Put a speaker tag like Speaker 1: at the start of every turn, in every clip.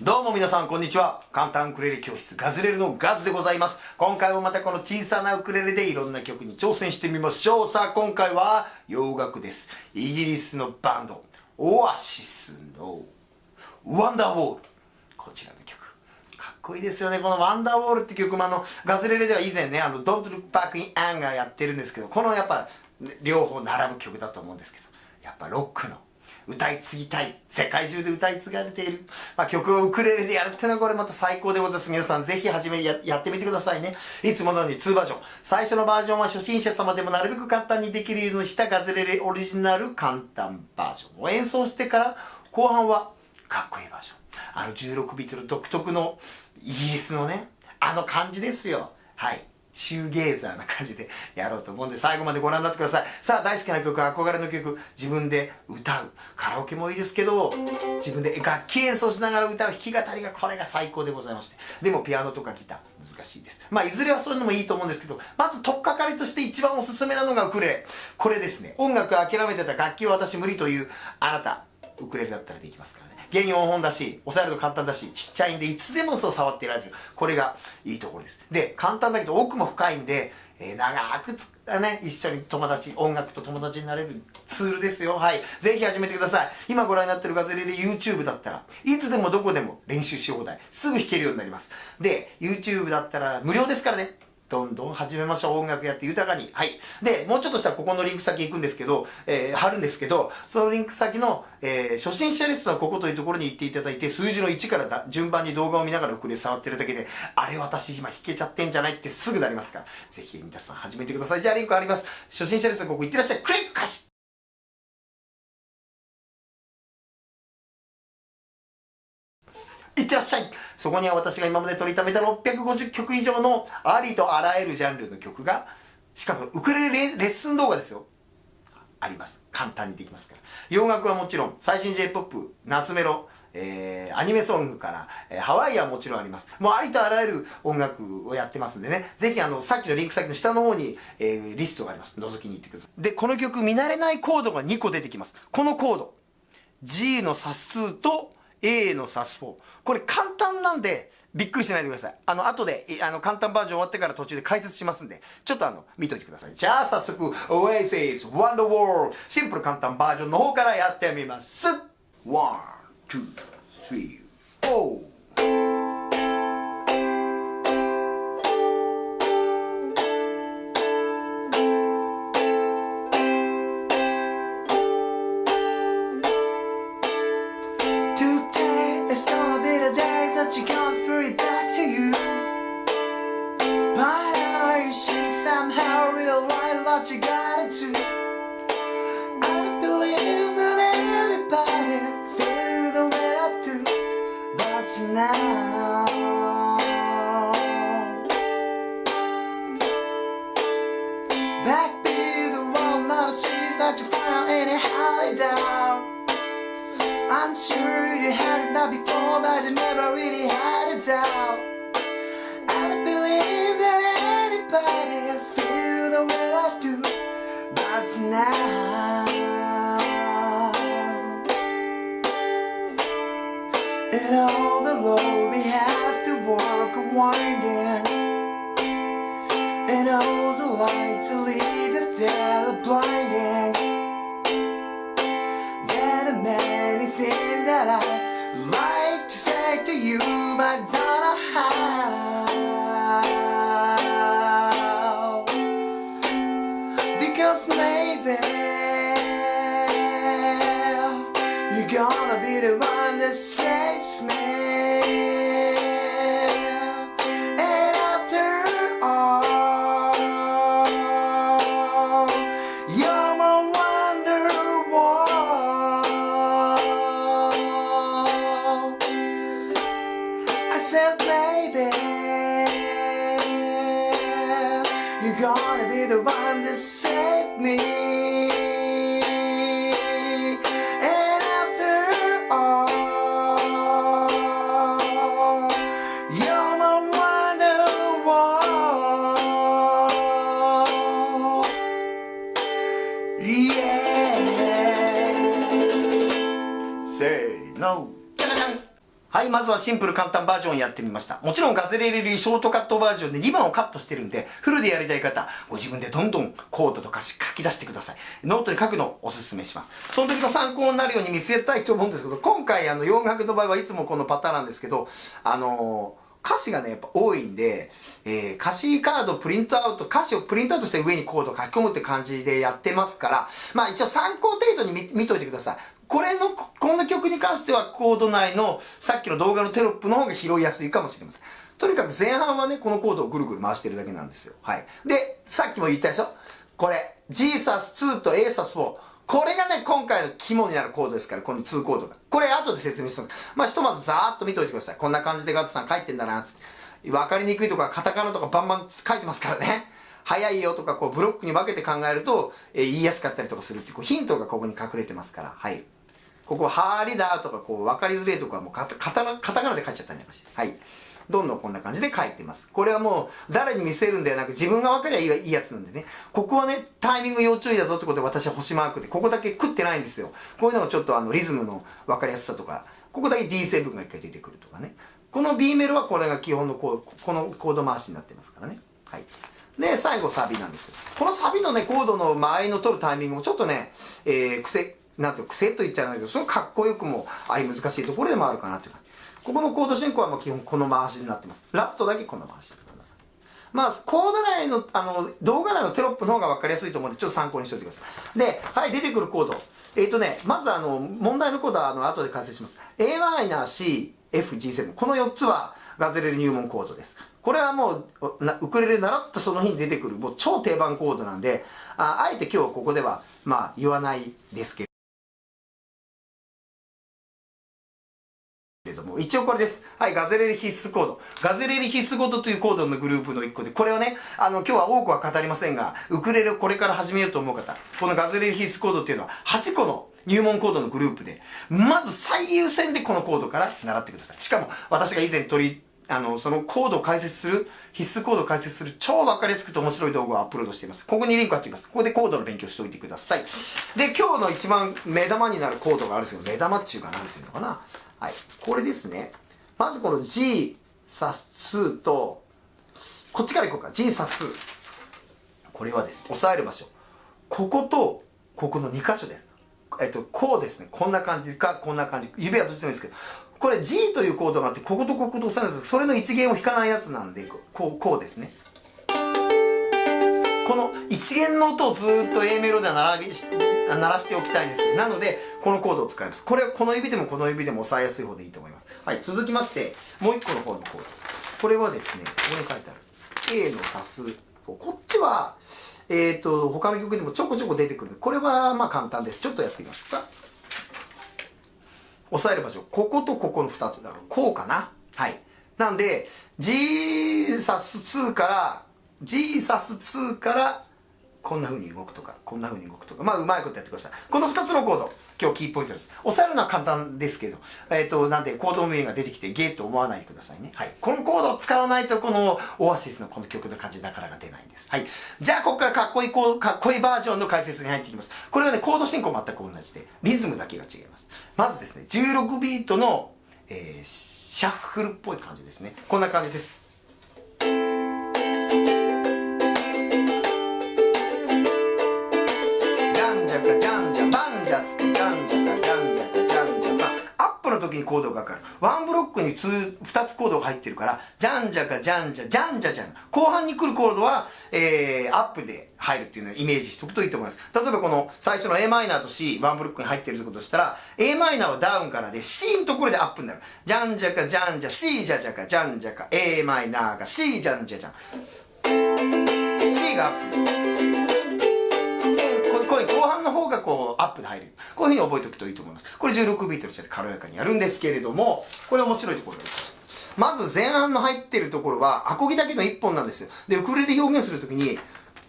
Speaker 1: どうも皆さんこんにちは。簡単ウクレレ教室ガズレレのガズでございます。今回もまたこの小さなウクレレでいろんな曲に挑戦してみましょう。さあ今回は洋楽です。イギリスのバンド、オアシスのワンダーウォール。こちらの曲。かっこいいですよね。このワンダーウォールって曲もあの、ガズレレでは以前ね、あの、Don't Look Back in Anger やってるんですけど、このやっぱ、両方並ぶ曲だと思うんですけど、やっぱロックの歌い継ぎたい。世界中で歌い継がれている。まあ、曲をウクレレでやるってのはこれまた最高でございます。皆さんぜひ始めややってみてくださいね。いつものように2バージョン。最初のバージョンは初心者様でもなるべく簡単にできるようにしたガズレレオリジナル簡単バージョンを演奏してから後半はかっこいいバージョン。あの16ビートの独特のイギリスのね、あの感じですよ。はい。シューゲーザーな感じでやろうと思うんで最後までご覧になってください。さあ大好きな曲、憧れの曲、自分で歌う。カラオケもいいですけど、自分で楽器演奏しながら歌う弾き語りがこれが最高でございまして。でもピアノとかギター難しいです。まあいずれはそういうのもいいと思うんですけど、まず取っかかりとして一番おすすめなのがウクレレ。これですね。音楽諦めてた楽器を私無理というあなた、ウクレレだったらできますから。原4本だし、押さえると簡単だし、ちっちゃいんで、いつでもそう触っていられる。これがいいところです。で、簡単だけど奥も深いんで、えー、長くつ、ね、一緒に友達、音楽と友達になれるツールですよ。はい。ぜひ始めてください。今ご覧になってるガズレレ YouTube だったら、いつでもどこでも練習し放題。すぐ弾けるようになります。で、YouTube だったら無料ですからね。どんどん始めましょう。音楽やって豊かに。はい。で、もうちょっとしたらここのリンク先行くんですけど、えー、貼るんですけど、そのリンク先の、えー、初心者レッスンはここというところに行っていただいて、数字の1からだ順番に動画を見ながらこれ触ってるだけで、あれ私今弾けちゃってんじゃないってすぐなりますから、ぜひ皆さん始めてください。じゃあリンクあります。初心者レッスンここ行ってらっしゃい。クリック貸しいってらっしゃいそこには私が今まで取りためた650曲以上のありとあらゆるジャンルの曲が、しかもウクレレレッスン動画ですよ。あります。簡単にできますから。洋楽はもちろん、最新 J-POP、夏メロ、えー、アニメソングから、えー、ハワイアンもちろんあります。もうありとあらゆる音楽をやってますんでね。ぜひあの、さっきのリンク先の下の方に、えー、リストがあります。覗きに行ってください。で、この曲見慣れないコードが2個出てきます。このコード。G のサス2と A のサス4。これ簡単なんで、びっくりしないでください。あの、後で、あの、簡単バージョン終わってから途中で解説しますんで、ちょっとあの、見といてください。じゃあ、早速、Oasis Wonder World シンプル簡単バージョンの方からやってみます。1、2、3、4。Found down I'm sure you had it not before, but you never really had a doubt. I don't believe that anybody feel the way I do, but now. And all the road we have to walk a winding, and all the lights that lead us there the one that saved me. And after all, you're my wonderwall. Yeah. Say no. はい、まずはシンプル簡単バージョンやってみました。もちろんガズレレリショートカットバージョンで2番をカットしてるんで、フルでやりたい方、ご自分でどんどんコードとか書き出してください。ノートに書くのをおすすめします。その時の参考になるように見せたいと思うんですけど、今回あの洋楽の場合はいつもこのパターンなんですけど、あのー歌詞がね、やっぱ多いんで、えー、歌詞カードプリントアウト、歌詞をプリントアウトして上にコード書き込むって感じでやってますから、まあ一応参考程度に見見といてください。これの、この曲に関してはコード内のさっきの動画のテロップの方が拾いやすいかもしれません。とにかく前半はね、このコードをぐるぐる回してるだけなんですよ。はい。で、さっきも言ったでしょ？これ、Jesus2 と ASUS4。これがね、今回の肝になるコードですから、この2コードが。これ後で説明します。まあ、ひとまずざーっと見ておいてください。こんな感じでガッツさん書いてんだな、つって。わかりにくいとか、カタカナとかバンバン書いてますからね。早いよとか、こう、ブロックに分けて考えると、えー、言いやすかったりとかするっていう、こう、ヒントがここに隠れてますから、はい。ここ、ハーリだとか、こう、分かりづれいとかもカタカタカタカナで書いちゃったりなんかして。はい。どんどんこんな感じで書いてます。これはもう、誰に見せるんではなく、自分が分かりゃいいやつなんでね。ここはね、タイミング要注意だぞってことで私は星マークで、ここだけ食ってないんですよ。こういうのがちょっとあの、リズムの分かりやすさとか、ここだけ D7 が一回出てくるとかね。この B メロはこれが基本のこう、このコード回しになってますからね。はい。で、最後サビなんですけど、このサビのね、コードの間合いの取るタイミングもちょっとね、えー、癖、なんていう癖と言っちゃうんだけど、すごくかっこよくもあり難しいところでもあるかなという感じ。ここのコード進行はまあ基本この回しになってます。ラストだけこの回し。まあ、コード内の、あの、動画内のテロップの方が分かりやすいと思うんで、ちょっと参考にしておいてください。で、はい、出てくるコード。えっ、ー、とね、まずあの、問題のコードはあの、後で解説します。Am、C、F、G7。この4つはガズレレ入門コードです。これはもう、ウクレレ習ったその日に出てくる、もう超定番コードなんで、ああえて今日ここでは、まあ、言わないですけど、一応これです。はい、ガズレレ必須コード。ガズレレ必須コードというコードのグループの一個で、これはね、あの、今日は多くは語りませんが、ウクレレをこれから始めようと思う方、このガズレレ必須コードっていうのは、8個の入門コードのグループで、まず最優先でこのコードから習ってください。しかも、私が以前取り、あの、そのコードを解説する、必須コードを解説する超わかりやすくて面白い動画をアップロードしています。ここにリンク貼っています。ここでコードの勉強しておいてください。で、今日の一番目玉になるコードがあるんですけど、目玉っていうかなんていうのかな。はい。これですね。まずこの G サス2と、こっちからいこうか。G サス2。これはですね、押さえる場所。ここと、ここの2箇所です。えっと、こうですね。こんな感じか、こんな感じ。指はどっちでもいいですけど、これ G というコードがあって、こことここと押さえるんです。それの一弦を弾かないやつなんで、こう、こうですね。この一弦の音をずっと A メロでは並び鳴らしておきたいんです。なのでこのコードを使います。これはこの指でもこの指でも押さえやすい方でいいと思います。はい続きましてもう一個の方のコード。これはですねここに書いてある。A のサスこっちはえっ、ー、と他の曲でもちょこちょこ出てくる。これはまあ簡単です。ちょっとやってみましょうか。押さえる場所こことここの2つだろう。こうかな。はい。なんでジーサス2からジーサス2からこんな風に動くとか、こんな風に動くとか、まあ、うまいことやってください。この2つのコード、今日キーポイントです。押さえるのは簡単ですけど、えっ、ー、と、なんで、コード名が出てきて、ゲーと思わないでくださいね。はい。このコードを使わないと、この、オアシスのこの曲の感じなかなか出ないんです。はい。じゃあ、ここからかっこいい、こう、かっこいいバージョンの解説に入っていきます。これはね、コード進行全く同じで、リズムだけが違います。まずですね、16ビートの、えー、シャッフルっぽい感じですね。こんな感じです。の時にコードがかかる。ワンブロックに 2, 2つコードが入ってるから、じゃんじゃかじゃんじゃ、じゃんじゃじゃん。後半に来るコードは、えー、アップで入るっていうのをイメージしておくといいと思います。例えばこの最初の a マイナーと C、ワンブロックに入ってるってことしたら、a マイナーはダウンからで、C のところでアップになる。じゃんじゃかじゃんじゃ、C じゃじゃかじゃんじゃか、a マイナーが C じゃんじゃじゃん。C がアップ。プで入る。こういうふうに覚えておくといいと思います。これ16ビートにして軽やかにやるんですけれども、これ面白いところです。まず前半の入ってるところは、アコギだけの1本なんですよ。で、ウクレレで表現するときに、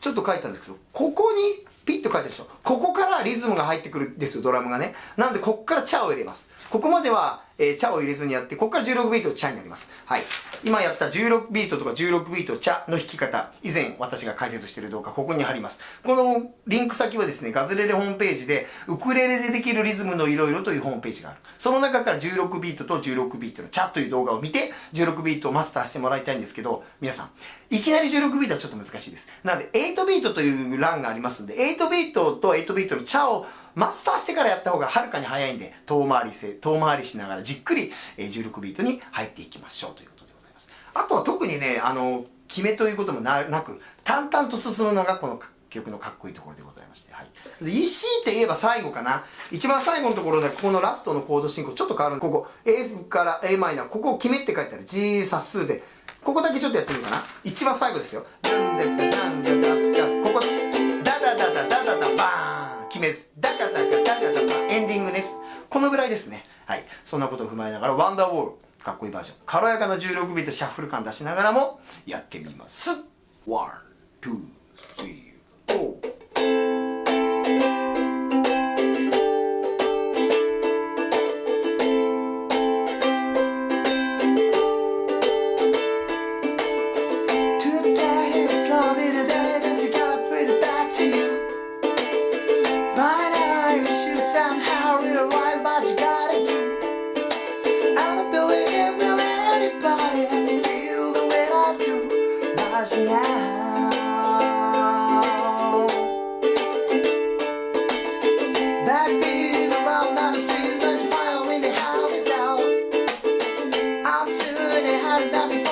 Speaker 1: ちょっと書いたんですけど、ここにピッと書いてるでしょ。ここからリズムが入ってくるんですよ、ドラムがね。なんで、ここからチャを入れます。ここまでは、えー、チャを入れずにやって、ここから16ビートチャになります。はい。今やった16ビートとか16ビートチャの弾き方、以前私が解説している動画、ここに貼ります。このリンク先はですね、ガズレレホームページで、ウクレレでできるリズムのいろいろというホームページがある。その中から16ビートと16ビートのチャという動画を見て、16ビートをマスターしてもらいたいんですけど、皆さん、いきなり16ビートはちょっと難しいです。なので、8ビートという欄がありますんで、8ビートと8ビートのチャをマスターしてからやった方がはるかに早いんで、遠回りせ、遠回りしながらじっくり16ビートに入っていきましょうということでございます。あとは特にね、あの、決めということもなく、淡々と進むのがこの曲のかっこいいところでございまして、はい。で、EC って言えば最後かな。一番最後のところで、ここのラストのコード進行ちょっと変わるここ、A から A マイナー、ここを決めって書いてある G サスで、ここだけちょっとやってみるかな。一番最後ですよ。なんでかなんでガスガス。ここ、ダダダダダダダバーン決めず。ダカダカこのぐらいですね。はい。そんなことを踏まえながら、ワンダーウォール、かっこいいバージョン。軽やかな16ビートシャッフル感出しながらも、やってみます。1、2、3、4。that before.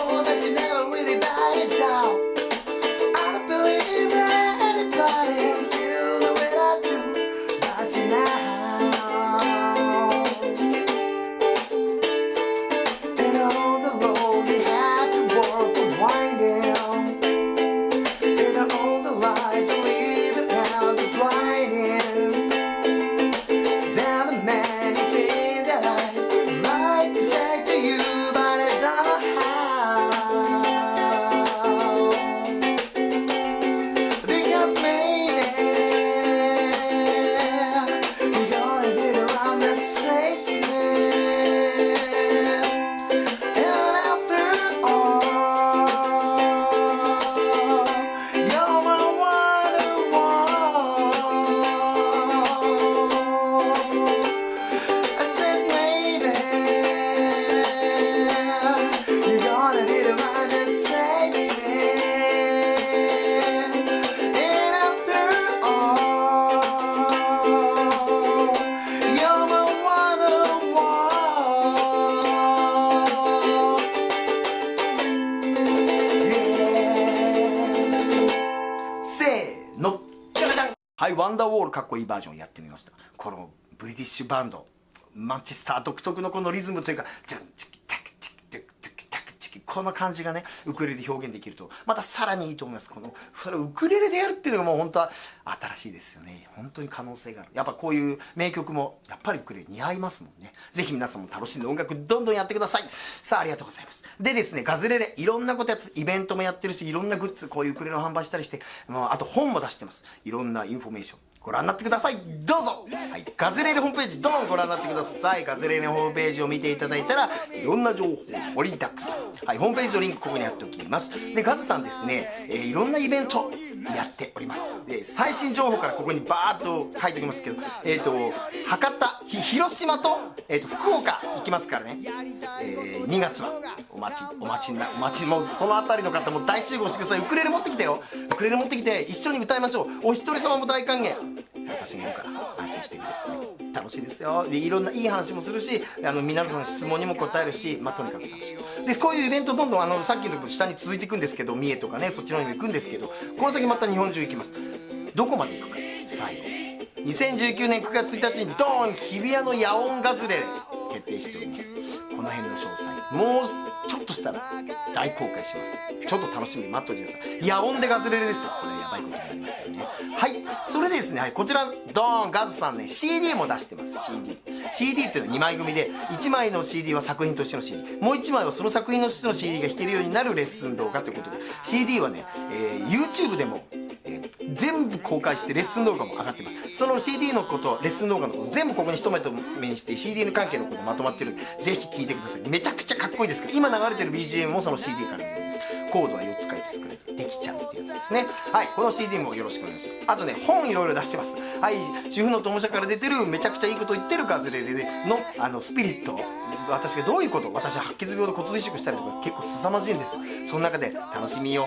Speaker 1: かっこいいバージョンやってみました。このブリティッシュバンド、マンチェスター独特のこのリズムというか、ジャンチキタクチキタクチキタクチキ、この感じがね、ウクレレで表現できると、またさらにいいと思います。この、ウクレレでやるっていうのがもう本当は新しいですよね。本当に可能性がある。やっぱこういう名曲も、やっぱりウクレレ似合いますもんね。ぜひ皆さんも楽しんで音楽どんどんやってください。さあ、ありがとうございます。でですね、ガズレレ、いろんなことやつ、イベントもやってるし、いろんなグッズ、こういうウクレレを販売したりして、もうあと本も出してます。いろんなインフォメーション。ご覧になってください。どうぞ。はい、ガズレレホームページどうぞご覧になってください。ガズレレホームページを見ていただいたらいろんな情報盛りだくさん。はい、ホームページのリンクここに貼っておきます。で、ガズさんですね、えー、いろんなイベントやっております。で、最新情報からここにバーっと書いておきますけどえっ、ー、と、博多、広島と、えーと、福岡行きますからね、えー、2月は。待ち、お待ちな、お待ち、もうそのあたりの方も大集合してください。ウクレレ持ってきてよ。ウクレレ持ってきて一緒に歌いましょう。お一人様も大歓迎。私がいるから安心してください。楽しいですよ。でいろんないい話もするしあの皆さんの質問にも答えるし、まあ、とにかく楽しい。でこういうイベントどんどんあのさっきの下に続いていくんですけど三重とかねそっちの方に行くんですけどこの先また日本中行きます。どこまで行くか最後。2019年9月1日にドーン日比谷の野音ガズレ決定しております。この辺の詳細。もうちょっとしたら大公開します。ちょっと楽しみに待っておいてください。野音でガズレレですよ。これやばいことになりますからね。はい。それでですね、はい、こちらドーンガズさんね CD も出してます。CD CD っていうのは2枚組で1枚の CD は作品としての CD もう1枚はその作品としての CD が弾けるようになるレッスン動画ということで。CD はね、えー、YouTube でも、全部公開してレッスン動画も上がってます。その CD のことレッスン動画のこと全部ここに一目と目にして CD の関係のことまとまってるんでぜひ聴いてください。めちゃくちゃかっこいいですから今流れてる BGM もその CD から見ますコードは4つ書いて作れるできちゃうっていうやつですね。はいこの CD もよろしくお願いします。あとね本いろいろ出してます。はい主婦の友社から出てるめちゃくちゃいいこと言ってるガズレレのあのスピリット。私がどういうこと私は白血病で骨髄移植したりとか結構凄まじいんですその中で楽しみを、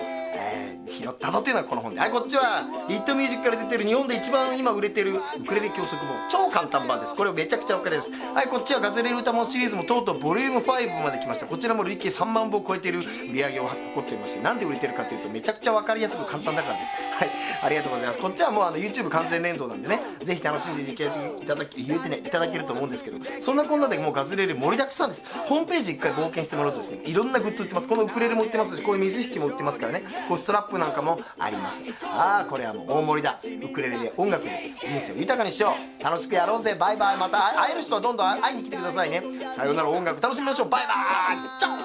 Speaker 1: 拾ったぞっていうのはこの本ではいこっちはリットミュージックから出てる日本で一番今売れてるウクレレ教則本超簡単版です。これめちゃくちゃお金です。はいこっちはガズレレ歌もシリーズもとうとうボリューム5まで来ました。こちらも累計3万部を超えてる売り上げを誇っていましてなんで売れてるかというとめちゃくちゃ分かりやすく簡単だからです。いありがとうございます。こっちはもうあの YouTube 完全連動なんでねぜひ楽しんでいただき入れてねいただけると思うんですけどそんなこんなでもうガズレレ盛りだくさんです。ホームページ一回冒険してもらうとですねいろんなグッズ売ってます。このウクレレも売ってますしこういう水引きも売ってますからねこうストラップなんかもあります。ああこれはもう大盛りだ。ウクレレで音楽で人生を豊かにしよう。楽しくやろうぜ。バイバイ。また会える人はどんどん会いに来てくださいね。さようなら。音楽楽しみましょう。バイバイ。チャオ